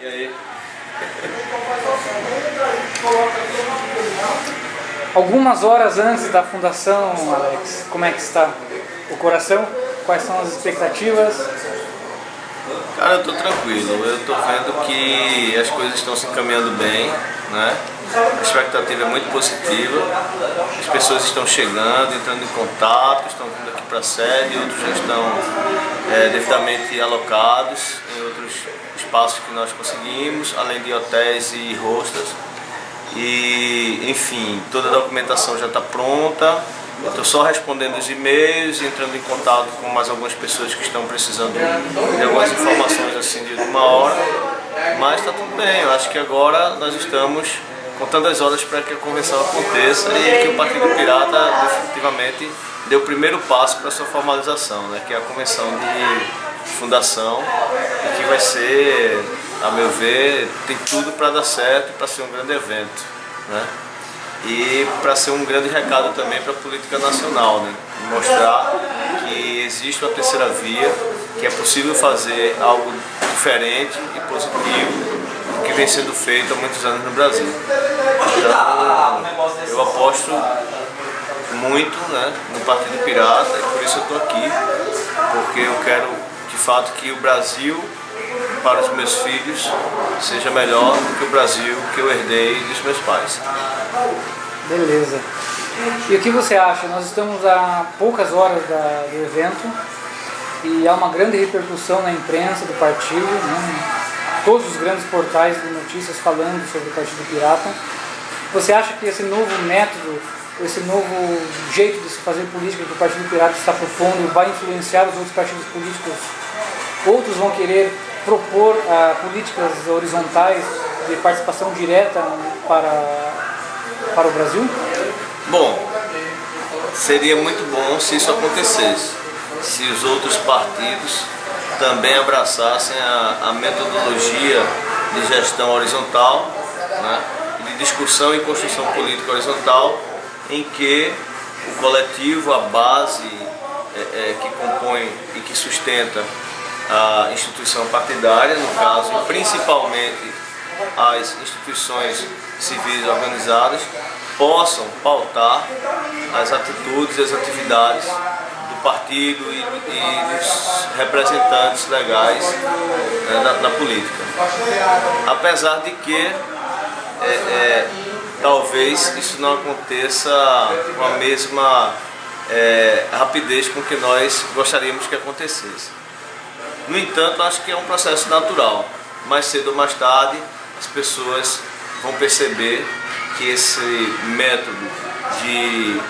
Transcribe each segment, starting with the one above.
E aí? Algumas horas antes da fundação, Alex, como é que está o coração? Quais são as expectativas? Cara, eu tô tranquilo. Eu tô vendo que as coisas estão se encaminhando bem, né? A expectativa é muito positiva. As pessoas estão chegando, entrando em contato, estão vindo aqui para a sede, outros já estão é, devidamente alocados em outros espaços que nós conseguimos, além de hotéis e hostels. E, enfim, toda a documentação já está pronta. Eu estou só respondendo os e-mails, entrando em contato com mais algumas pessoas que estão precisando de algumas informações assim de uma hora. Mas está tudo bem, eu acho que agora nós estamos contando as horas para que a convenção aconteça e que o Partido Pirata definitivamente deu o primeiro passo para sua formalização, né, que é a convenção de fundação, e que vai ser, a meu ver, tem tudo para dar certo para ser um grande evento. Né? E para ser um grande recado também para a política nacional, né? mostrar que existe uma terceira via, que é possível fazer algo diferente e positivo que vem sendo feito há muitos anos no Brasil. Então, eu aposto muito né, no Partido Pirata e por isso eu estou aqui, porque eu quero de fato que o Brasil, para os meus filhos, seja melhor do que o Brasil que eu herdei dos meus pais. Beleza. E o que você acha? Nós estamos a poucas horas da, do evento e há uma grande repercussão na imprensa do partido, né? todos os grandes portais de notícias falando sobre o Partido Pirata. Você acha que esse novo método, esse novo jeito de se fazer política que o Partido Pirata está propondo vai influenciar os outros partidos políticos? Outros vão querer propor uh, políticas horizontais de participação direta para, para o Brasil? Bom, seria muito bom se isso acontecesse, se os outros partidos também abraçassem a, a metodologia de gestão horizontal, né, de discussão e construção política horizontal, em que o coletivo, a base é, é, que compõe e que sustenta a instituição partidária, no caso, principalmente as instituições civis organizadas, possam pautar as atitudes e as atividades partido e, e dos representantes legais né, na, na, política. Apesar de que é, é, talvez isso não aconteça com a mesma é, rapidez com que nós gostaríamos que acontecesse. No entanto, acho que é um processo natural. Mais cedo ou mais tarde, as pessoas vão perceber que esse método de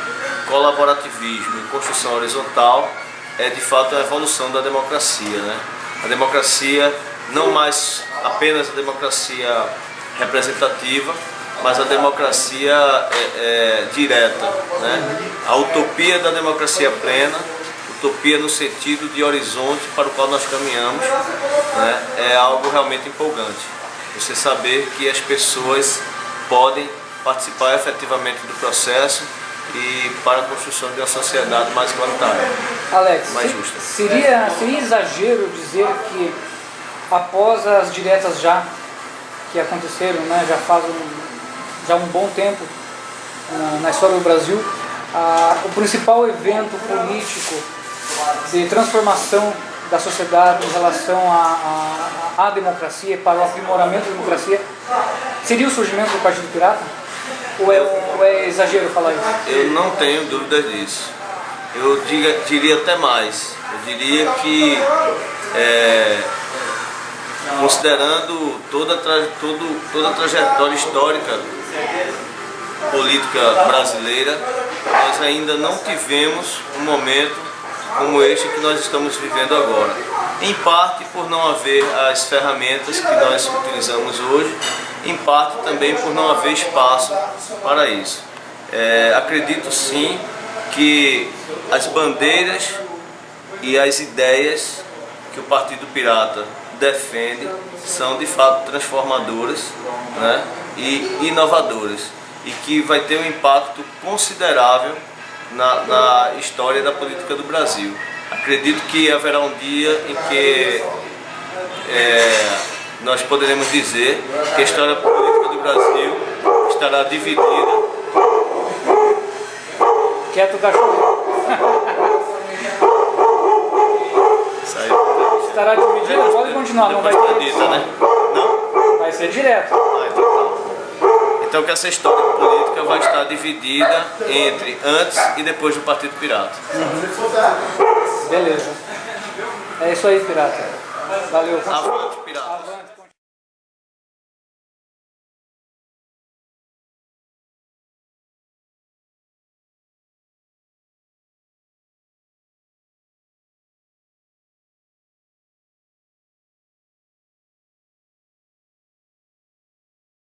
colaborativismo e construção horizontal é de fato a evolução da democracia. Né? A democracia, não mais apenas a democracia representativa, mas a democracia é, é, direta. Né? A utopia da democracia plena, utopia no sentido de horizonte para o qual nós caminhamos, né? é algo realmente empolgante. Você saber que as pessoas podem participar efetivamente do processo e para a construção de uma sociedade mais igualitária, Alex, mais justa. Seria, seria exagero dizer que após as diretas já que aconteceram, né, já faz um, já um bom tempo na, na história do Brasil, a, o principal evento político de transformação da sociedade em relação à democracia, para o aprimoramento da democracia, seria o surgimento do Partido Pirata? Ou é, ou é exagero falar isso? Eu não tenho dúvidas disso. Eu diga, diria até mais. Eu diria que, é, considerando toda, todo, toda a trajetória histórica política brasileira, nós ainda não tivemos um momento como este que nós estamos vivendo agora. Em parte por não haver as ferramentas que nós utilizamos hoje em parte também por não haver espaço para isso. É, acredito sim que as bandeiras e as ideias que o Partido Pirata defende são de fato transformadoras né, e inovadoras e que vai ter um impacto considerável na, na história da política do Brasil. Acredito que haverá um dia em que é, nós poderemos dizer que a história política do Brasil estará dividida. Quieto cachorro. Saiu. Estará dividida? Pode continuar, não vai edita, né? Não? Vai ser direto. Então que essa história política vai estar dividida entre antes e depois do Partido Pirata. Beleza. É isso aí, pirata. Valeu. A